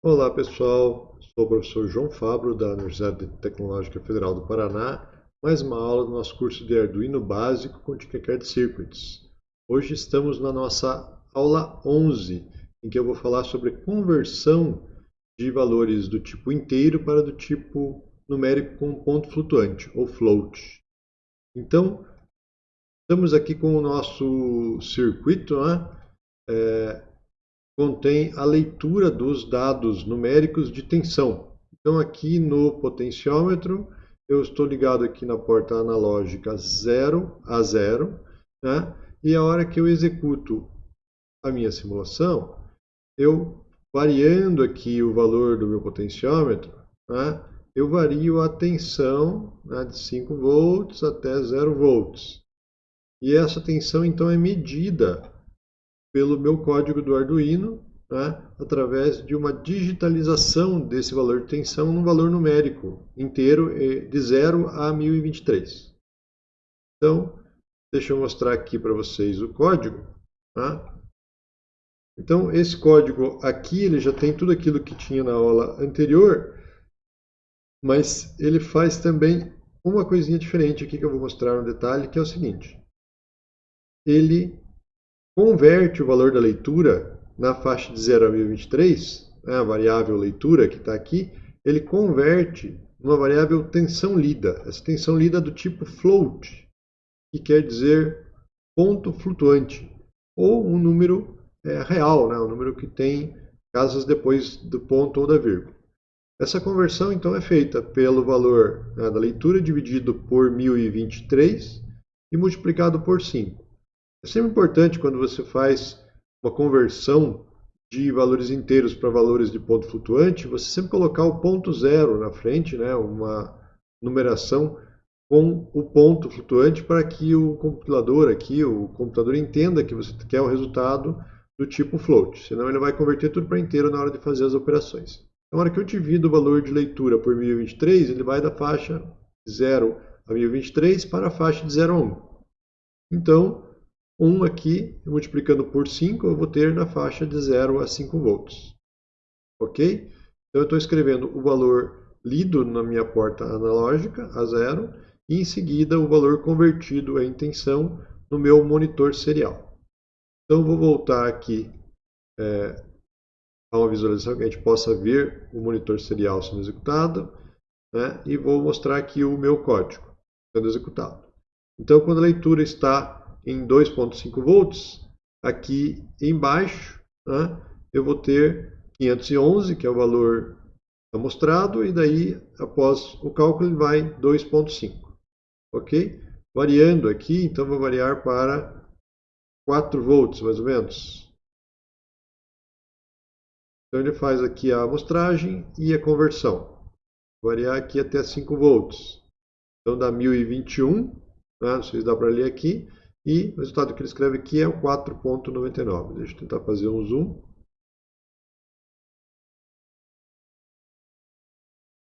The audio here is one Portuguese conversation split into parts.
Olá pessoal, sou o professor João Fabro da Universidade Tecnológica Federal do Paraná, mais uma aula do nosso curso de Arduino básico com Tinkercad Circuits. Hoje estamos na nossa aula 11, em que eu vou falar sobre conversão de valores do tipo inteiro para do tipo numérico com ponto flutuante, ou float. Então, estamos aqui com o nosso circuito, né? É, contém a leitura dos dados numéricos de tensão. Então aqui no potenciômetro, eu estou ligado aqui na porta analógica 0 a 0, né? e a hora que eu executo a minha simulação, eu variando aqui o valor do meu potenciômetro, né? eu vario a tensão né, de 5 volts até 0 volts. E essa tensão então é medida pelo meu código do Arduino, né, através de uma digitalização desse valor de tensão num valor numérico inteiro de 0 a 1023. Então, deixa eu mostrar aqui para vocês o código. Tá? Então, esse código aqui ele já tem tudo aquilo que tinha na aula anterior, mas ele faz também uma coisinha diferente aqui que eu vou mostrar no detalhe, que é o seguinte. Ele converte o valor da leitura na faixa de 0 a 1023, né, a variável leitura que está aqui, ele converte uma variável tensão lida. Essa tensão lida é do tipo float, que quer dizer ponto flutuante, ou um número é, real, né, um número que tem casas depois do ponto ou da vírgula. Essa conversão então é feita pelo valor né, da leitura dividido por 1023 e multiplicado por 5. É sempre importante quando você faz uma conversão de valores inteiros para valores de ponto flutuante, você sempre colocar o ponto zero na frente, né, uma numeração com o ponto flutuante para que o compilador aqui, o computador entenda que você quer o resultado do tipo float, senão ele vai converter tudo para inteiro na hora de fazer as operações. Na hora que eu divido o valor de leitura por 1023, ele vai da faixa 0 a 1023 para a faixa de 0 a 1. Então, 1 aqui, multiplicando por 5, eu vou ter na faixa de 0 a 5 volts. Ok? Então eu estou escrevendo o valor lido na minha porta analógica, a 0, e em seguida o valor convertido em tensão no meu monitor serial. Então vou voltar aqui é, a uma visualização que a gente possa ver o monitor serial sendo executado, né, e vou mostrar aqui o meu código sendo executado. Então quando a leitura está em 2.5 volts, aqui embaixo né, eu vou ter 511, que é o valor amostrado, e daí, após o cálculo, ele vai 2.5. Ok? Variando aqui, então vou variar para 4 volts, mais ou menos. Então ele faz aqui a amostragem e a conversão. Vou variar aqui até 5 volts. Então dá 1021, né? não sei se dá para ler aqui. E o resultado que ele escreve aqui é o 4.99. Deixa eu tentar fazer um zoom.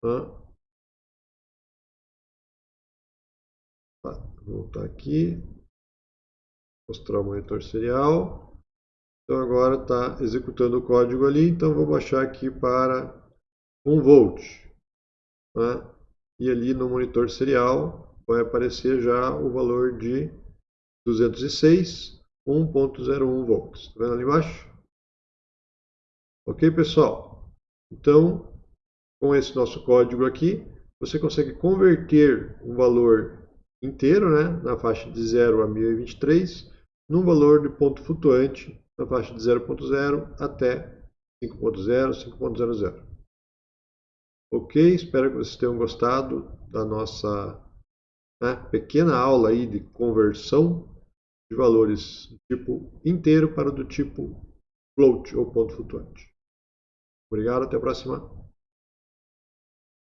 Ah. Tá, voltar aqui. Mostrar o monitor serial. Então agora está executando o código ali. Então vou baixar aqui para 1 volt. Né? E ali no monitor serial vai aparecer já o valor de 206, 1.01 volts. Está vendo ali embaixo? Ok, pessoal? Então, com esse nosso código aqui, você consegue converter um valor inteiro, né, na faixa de 0 a 1023, num valor de ponto flutuante na faixa de 0.0 até 5.0, 5.00. Ok? Espero que vocês tenham gostado da nossa né, pequena aula aí de conversão de valores do tipo inteiro para do tipo float ou ponto flutuante. Obrigado, até a próxima.